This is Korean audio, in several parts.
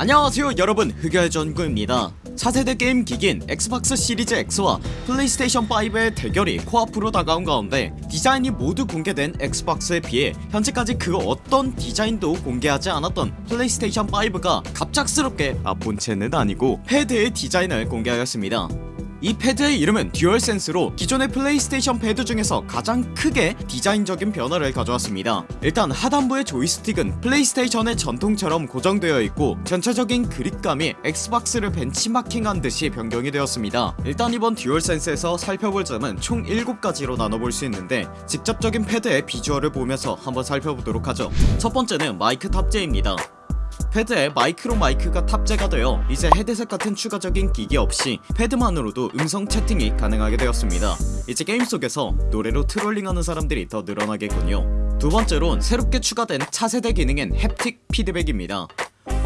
안녕하세요 여러분. 흑열 전구입니다. 차세대 게임 기기인 엑스박스 시리즈 X와 플레이스테이션 5의 대결이 코앞으로 다가온 가운데 디자인이 모두 공개된 엑스박스에 비해 현재까지 그 어떤 디자인도 공개하지 않았던 플레이스테이션 5가 갑작스럽게 아 본체는 아니고 패드의 디자인을 공개하였습니다 이 패드의 이름은 듀얼센스로 기존의 플레이스테이션 패드 중에서 가장 크게 디자인적인 변화를 가져왔습니다. 일단 하단부의 조이스틱은 플레이스테이션의 전통처럼 고정되어 있고 전체적인 그립감이 엑스박스를 벤치마킹한 듯이 변경이 되었습니다. 일단 이번 듀얼센스에서 살펴볼 점은 총 7가지로 나눠볼 수 있는데 직접적인 패드의 비주얼을 보면서 한번 살펴보도록 하죠. 첫 번째는 마이크 탑재입니다 패드에 마이크로 마이크가 탑재가 되어 이제 헤드셋 같은 추가적인 기기 없이 패드만으로도 음성 채팅이 가능하게 되었습니다. 이제 게임 속에서 노래로 trolling하는 사람들이 더 늘어나겠군요. 두 번째론 새롭게 추가된 차세대 기능인 haptic feedback입니다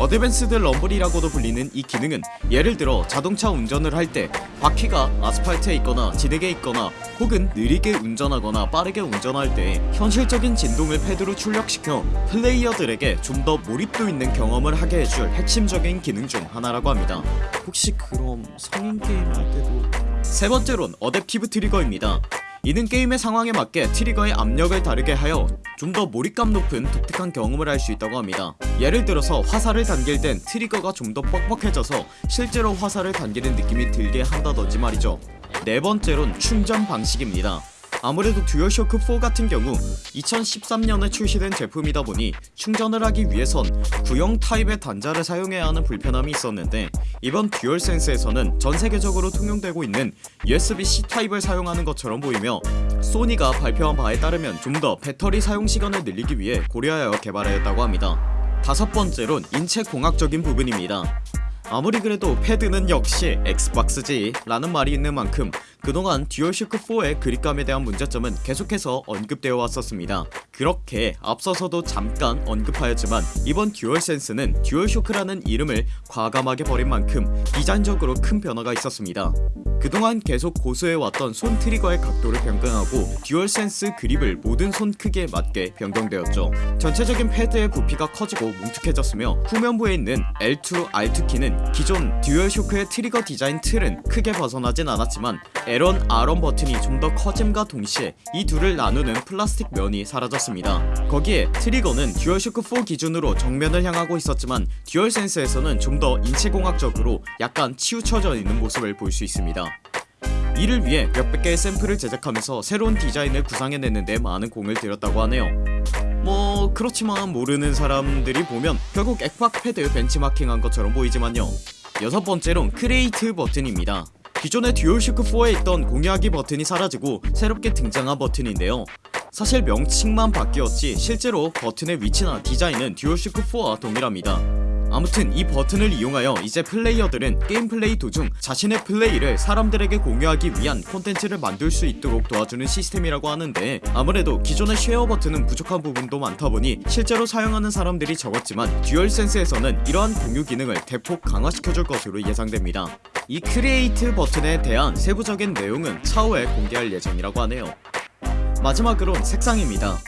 advanced rumble이라고도 불리는 이 기능은 예를 들어 자동차 운전을 할 때 바퀴가 아스팔트에 있거나 진흙에 있거나 혹은 느리게 운전하거나 빠르게 운전할 때 현실적인 진동을 패드로 출력시켜 플레이어들에게 좀 더 몰입도 있는 경험을 하게 해줄 핵심적인 기능 중 하나라고 합니다. 혹시 그럼 성인 게임 할 때도 세 번째론 adaptive trigger입니다. 이는 게임의 상황에 맞게 트리거의 압력을 다르게 하여 좀 더 몰입감 높은 독특한 경험을 할 수 있다고 합니다 예를 들어서 화살을 당길 땐 트리거가 좀 더 뻑뻑해져서 실제로 화살을 당기는 느낌이 들게 한다던지 말이죠. 네 번째론 충전 방식입니다. 아무래도 듀얼쇼크4 같은 경우 2013년에 출시된 제품이다 보니 충전을 하기 위해선 구형 타입의 단자를 사용해야 하는 불편함이 있었는데 이번 듀얼센스에서는 전세계적으로 통용되고 있는 USB-C 타입을 사용하는 것처럼 보이며 소니가 발표한 바에 따르면 좀 더 배터리 사용시간을 늘리기 위해 고려하여 개발하였다고 합니다 다섯 번째론 인체공학적인 부분입니다. 아무리 그래도 패드는 역시 엑스박스지 라는 말이 있는 만큼 그동안 듀얼쇼크4의 그립감에 대한 문제점은 계속해서 언급되어 왔었습니다 그렇게 앞서서도 잠깐 언급하였지만 이번 듀얼센스는 듀얼쇼크라는 이름을 과감하게 버린 만큼 디자인적으로 큰 변화가 있었습니다. 그동안 계속 고수해왔던 손 트리거의 각도를 변경하고 듀얼센스 그립을 모든 손 크기에 맞게 변경되었죠. 전체적인 패드의 부피가 커지고 뭉툭해졌으며 후면부에 있는 L2, R2 키는 기존 듀얼쇼크의 트리거 디자인 틀은 크게 벗어나진 않았지만 L1, R1 버튼이 좀 더 커짐과 동시에 이 둘을 나누는 플라스틱 면이 사라졌습니다 거기에 트리거는 듀얼쇼크4 기준으로 정면을 향하고 있었지만 듀얼센스에서는 좀 더 인체공학적으로 약간 치우쳐져 있는 모습을 볼 수 있습니다. 이를 위해 몇백 개의 샘플을 제작하면서 새로운 디자인을 구상해냈는데 많은 공을 들였다고 하네요. 뭐 그렇지만 모르는 사람들이 보면 결국 엑박 패드 벤치마킹한 것처럼 보이지만요. 여섯 번째론 create 버튼입니다. 기존의 듀얼쇼크4에 있던 공유하기 버튼이 사라지고 새롭게 등장한 버튼인데요 사실 명칭만 바뀌었지 실제로 버튼의 위치나 디자인은 듀얼쇼크4와 동일합니다. 아무튼 이 버튼을 이용하여 이제 플레이어들은 게임 플레이 도중 자신의 플레이를 사람들에게 공유하기 위한 콘텐츠를 만들 수 있도록 도와주는 시스템이라고 하는데 아무래도 기존의 share 버튼은 부족한 부분도 많다 보니 실제로 사용하는 사람들이 적었지만 듀얼센스에서는 이러한 공유 기능을 대폭 강화시켜줄 것으로 예상됩니다. 이 create 버튼에 대한 세부적인 내용은 차후에 공개할 예정이라고 하네요 마지막으론 색상입니다.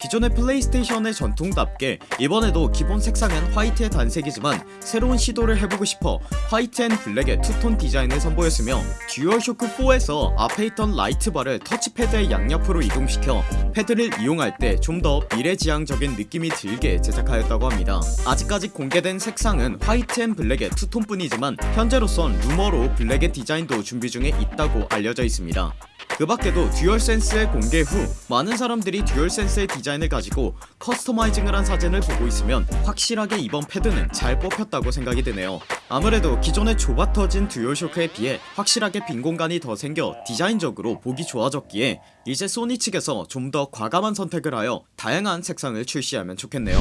기존의 플레이스테이션의 전통답게 이번에도 기본 색상은 화이트의 단색이지만 새로운 시도를 해보고 싶어 white and black의 two-tone 디자인을 선보였으며 듀얼쇼크4에서 앞에 있던 light bar를 터치패드의 양옆으로 이동시켜 패드를 이용할 때 좀 더 미래지향적인 느낌이 들게 제작하였다고 합니다. 아직까지 공개된 색상은 white and black의 two-tone 뿐이지만 현재로선 루머로 블랙의 디자인도 준비 중에 있다고 알려져 있습니다 그 밖에도 듀얼센스의 공개 후 많은 사람들이 듀얼센스의 디자인을 가지고 customizing을 한 사진을 보고 있으면 확실하게 이번 패드는 잘 뽑혔다고 생각이 드네요. 아무래도 기존의 좁아 터진 듀얼쇼크에 비해 확실하게 빈 공간이 더 생겨 디자인적으로 보기 좋아졌기에 이제 소니 측에서 좀 더 과감한 선택을 하여 다양한 색상을 출시하면 좋겠네요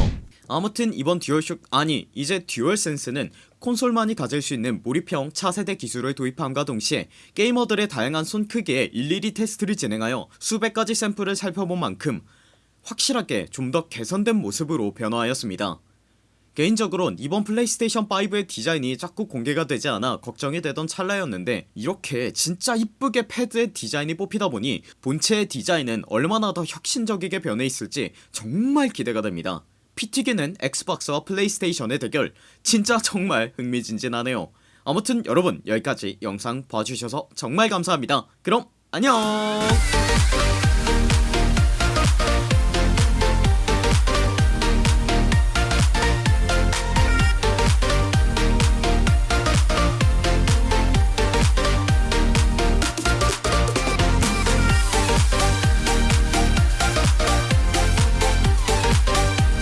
아무튼 이번 듀얼쇼크 아니 이제 듀얼센스는 콘솔만이 가질 수 있는 몰입형 차세대 기술을 도입함과 동시에 게이머들의 다양한 손 크기에 일일이 테스트를 진행하여 수백 가지 샘플을 살펴본 만큼 확실하게 좀 더 개선된 모습으로 변화하였습니다. 개인적으론 이번 플레이스테이션5의 디자인이 자꾸 공개가 되지 않아 걱정이 되던 찰나였는데 이렇게 진짜 이쁘게 패드의 디자인이 뽑히다 보니 본체의 디자인은 얼마나 더 혁신적이게 변해 있을지 정말 기대가 됩니다 피 튀기는 엑스박스와 플레이스테이션의 대결. 진짜 정말 흥미진진하네요. 아무튼 여러분 여기까지 영상 봐주셔서 정말 감사합니다. 그럼 안녕